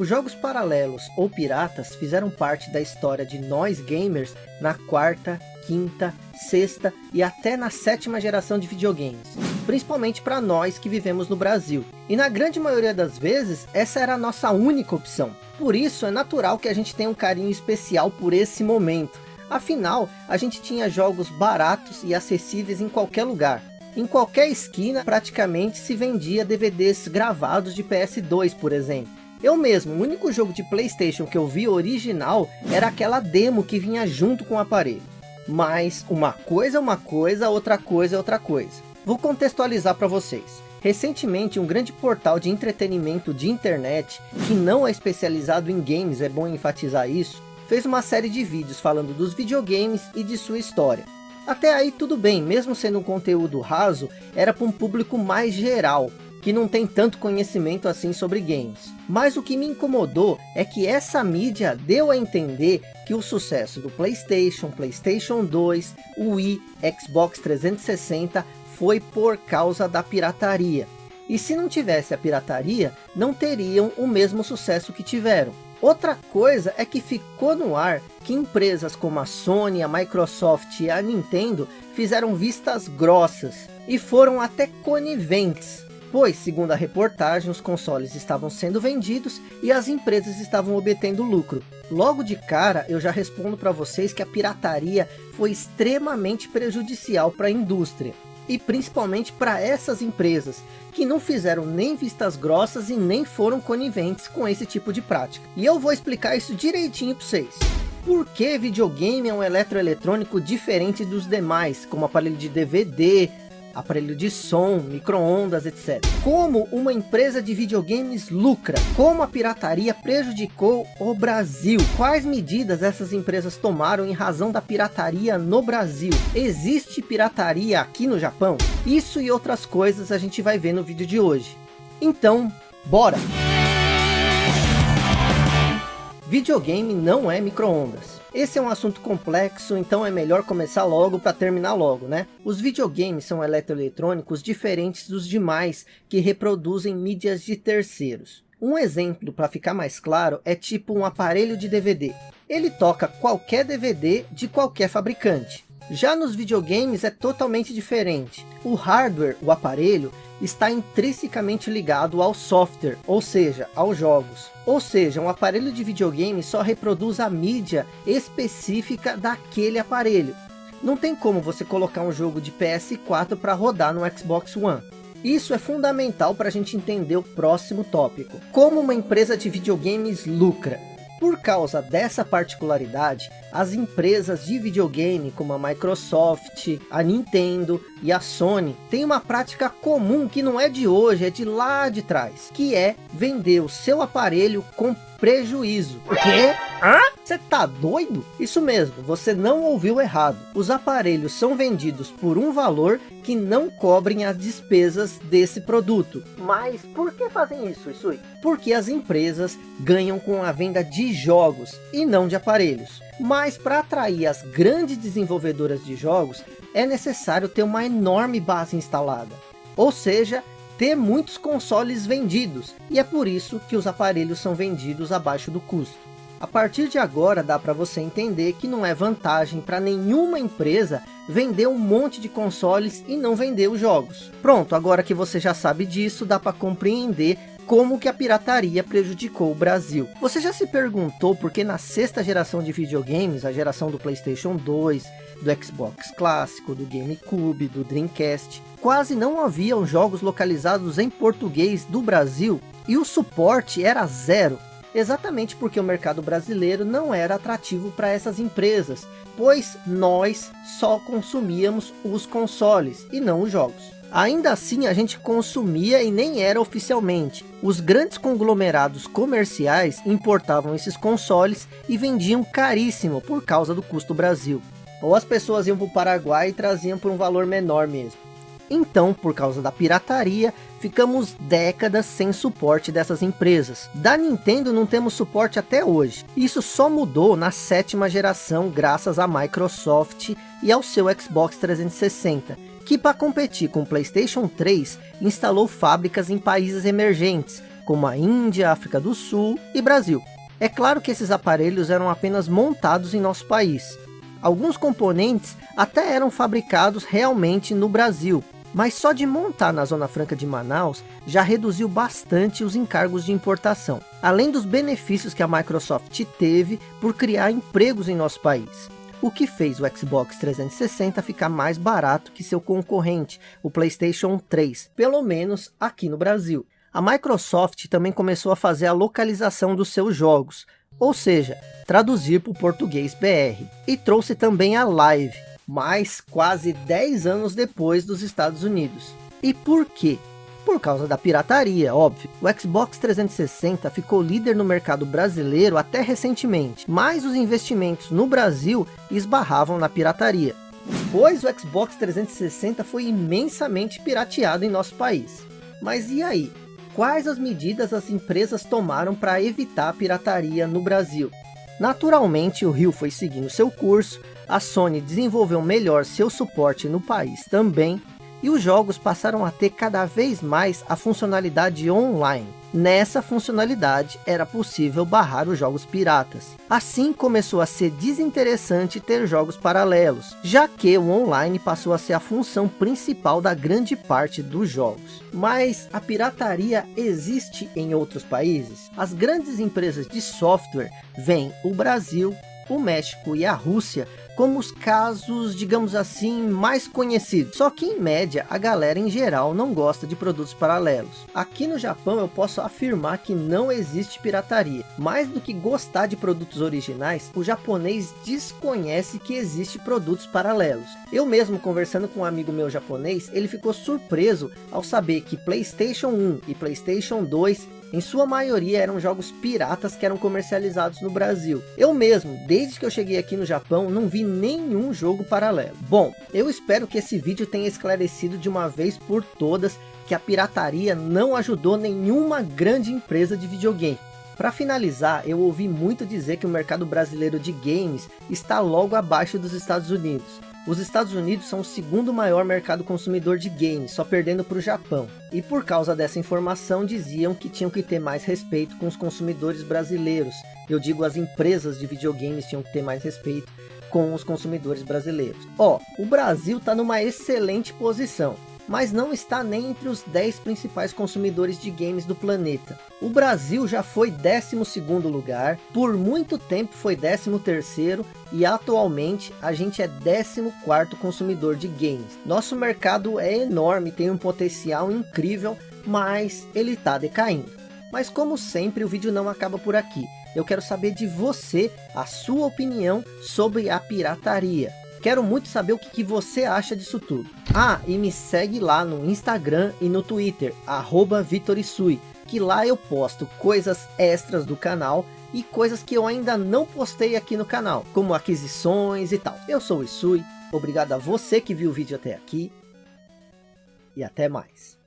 Os jogos paralelos ou piratas fizeram parte da história de nós gamers na quarta, quinta, sexta e até na sétima geração de videogames. Principalmente para nós que vivemos no Brasil. E na grande maioria das vezes, essa era a nossa única opção. Por isso é natural que a gente tenha um carinho especial por esse momento. Afinal, a gente tinha jogos baratos e acessíveis em qualquer lugar. Em qualquer esquina praticamente se vendia DVDs gravados de PS2, por exemplo. Eu mesmo, o único jogo de Playstation que eu vi original era aquela demo que vinha junto com o aparelho. Mas uma coisa é uma coisa, outra coisa é outra coisa. Vou contextualizar para vocês. Recentemente, um grande portal de entretenimento de internet, que não é especializado em games, é bom enfatizar isso, fez uma série de vídeos falando dos videogames e de sua história. Até aí tudo bem, mesmo sendo um conteúdo raso, era para um público mais geral, que não tem tanto conhecimento assim sobre games. Mas o que me incomodou é que essa mídia deu a entender que o sucesso do Playstation, Playstation 2, Wii, Xbox 360 foi por causa da pirataria. E se não tivesse a pirataria, não teriam o mesmo sucesso que tiveram. Outra coisa é que ficou no ar que empresas como a Sony, a Microsoft e a Nintendo fizeram vistas grossas e foram até coniventes pois, segundo a reportagem, os consoles estavam sendo vendidos e as empresas estavam obtendo lucro. Logo de cara, eu já respondo para vocês que a pirataria foi extremamente prejudicial para a indústria. E principalmente para essas empresas, que não fizeram nem vistas grossas e nem foram coniventes com esse tipo de prática. E eu vou explicar isso direitinho para vocês. Por que videogame é um eletroeletrônico diferente dos demais, como aparelho de DVD, aparelho de som, micro-ondas, etc. Como uma empresa de videogames lucra? Como a pirataria prejudicou o Brasil? Quais medidas essas empresas tomaram em razão da pirataria no Brasil? Existe pirataria aqui no Japão? Isso e outras coisas a gente vai ver no vídeo de hoje. Então, bora! Videogame não é micro-ondas. Esse é um assunto complexo, então é melhor começar logo para terminar logo, né? Os videogames são eletroeletrônicos diferentes dos demais que reproduzem mídias de terceiros. Um exemplo para ficar mais claro é tipo um aparelho de DVD. Ele toca qualquer DVD de qualquer fabricante. Já nos videogames é totalmente diferente. O hardware, o aparelho, está intrinsecamente ligado ao software, ou seja, aos jogos. Ou seja, um aparelho de videogame só reproduz a mídia específica daquele aparelho. Não tem como você colocar um jogo de PS4 para rodar no Xbox One. Isso é fundamental para a gente entender o próximo tópico. Como uma empresa de videogames lucra. Por causa dessa particularidade, as empresas de videogame como a Microsoft, a Nintendo e a Sony têm uma prática comum que não é de hoje, é de lá de trás, que é vender o seu aparelho com prejuízo. O quê? Hã? Você tá doido? Isso mesmo, você não ouviu errado. Os aparelhos são vendidos por um valor que não cobrem as despesas desse produto. Mas por que fazem isso, Isui? Porque as empresas ganham com a venda de jogos e não de aparelhos. Mas para atrair as grandes desenvolvedoras de jogos, é necessário ter uma enorme base instalada. Ou seja, ter muitos consoles vendidos, e é por isso que os aparelhos são vendidos abaixo do custo. A partir de agora dá para você entender que não é vantagem para nenhuma empresa vender um monte de consoles e não vender os jogos. Pronto, agora que você já sabe disso, dá para compreender como que a pirataria prejudicou o Brasil. Você já se perguntou por que na sexta geração de videogames, a geração do Playstation 2, do Xbox clássico, do GameCube, do Dreamcast, quase não haviam jogos localizados em português do Brasil e o suporte era zero, exatamente porque o mercado brasileiro não era atrativo para essas empresas, pois nós só consumíamos os consoles e não os jogos. Ainda assim a gente consumia e nem era oficialmente. Os grandes conglomerados comerciais importavam esses consoles e vendiam caríssimo por causa do custo Brasil. Ou as pessoas iam para o Paraguai e traziam por um valor menor mesmo. Então, por causa da pirataria, ficamos décadas sem suporte dessas empresas. Da Nintendo não temos suporte até hoje. Isso só mudou na sétima geração graças à Microsoft e ao seu Xbox 360, que para competir com o Playstation 3, instalou fábricas em países emergentes, como a Índia, África do Sul e Brasil. É claro que esses aparelhos eram apenas montados em nosso país. Alguns componentes até eram fabricados realmente no Brasil, mas só de montar na Zona Franca de Manaus já reduziu bastante os encargos de importação, além dos benefícios que a Microsoft teve por criar empregos em nosso país. O que fez o Xbox 360 ficar mais barato que seu concorrente, o Playstation 3, pelo menos aqui no Brasil. A Microsoft também começou a fazer a localização dos seus jogos, ou seja, traduzir para o português BR. E trouxe também a Live, mas quase 10 anos depois dos Estados Unidos. E por quê? Por causa da pirataria, óbvio. O Xbox 360 ficou líder no mercado brasileiro até recentemente, mas os investimentos no Brasil esbarravam na pirataria. Pois o Xbox 360 foi imensamente pirateado em nosso país. Mas e aí? quais as medidas as empresas tomaram para evitar a pirataria no Brasil. Naturalmente o Rio foi seguindo seu curso, a Sony desenvolveu melhor seu suporte no país também, e os jogos passaram a ter cada vez mais a funcionalidade online. Nessa funcionalidade era possível barrar os jogos piratas. Assim começou a ser desinteressante ter jogos paralelos, já que o online passou a ser a função principal da grande parte dos jogos. Mas a pirataria existe em outros países? As grandes empresas de software vêm o Brasil, o México e a Rússia como os casos, digamos assim, mais conhecidos. Só que em média, a galera em geral não gosta de produtos paralelos. Aqui no Japão eu posso afirmar que não existe pirataria. Mais do que gostar de produtos originais, o japonês desconhece que existe produtos paralelos. Eu mesmo conversando com um amigo meu japonês, ele ficou surpreso ao saber que Playstation 1 e Playstation 2 em sua maioria eram jogos piratas que eram comercializados no Brasil. Eu mesmo, desde que eu cheguei aqui no Japão, não vi nenhum jogo paralelo. Bom, eu espero que esse vídeo tenha esclarecido de uma vez por todas que a pirataria não ajudou nenhuma grande empresa de videogame. Para finalizar, eu ouvi muito dizer que o mercado brasileiro de games está logo abaixo dos Estados Unidos. Os Estados Unidos são o segundo maior mercado consumidor de games, só perdendo para o Japão. E por causa dessa informação diziam que tinham que ter mais respeito com os consumidores brasileiros. Eu digo as empresas de videogames tinham que ter mais respeito com os consumidores brasileiros. Ó, oh, o Brasil está numa excelente posição mas não está nem entre os 10 principais consumidores de games do planeta. O Brasil já foi 12º lugar, por muito tempo foi 13º e atualmente a gente é 14º consumidor de games. Nosso mercado é enorme, tem um potencial incrível, mas ele está decaindo. Mas como sempre o vídeo não acaba por aqui. Eu quero saber de você, a sua opinião sobre a pirataria. Quero muito saber o que, que, você acha disso tudo. Ah, e me segue lá no Instagram e no Twitter, arroba Vitorisui, que lá eu posto coisas extras do canal e coisas que eu ainda não postei aqui no canal, como aquisições e tal. Eu sou o Isui, obrigado a você que viu o vídeo até aqui e até mais.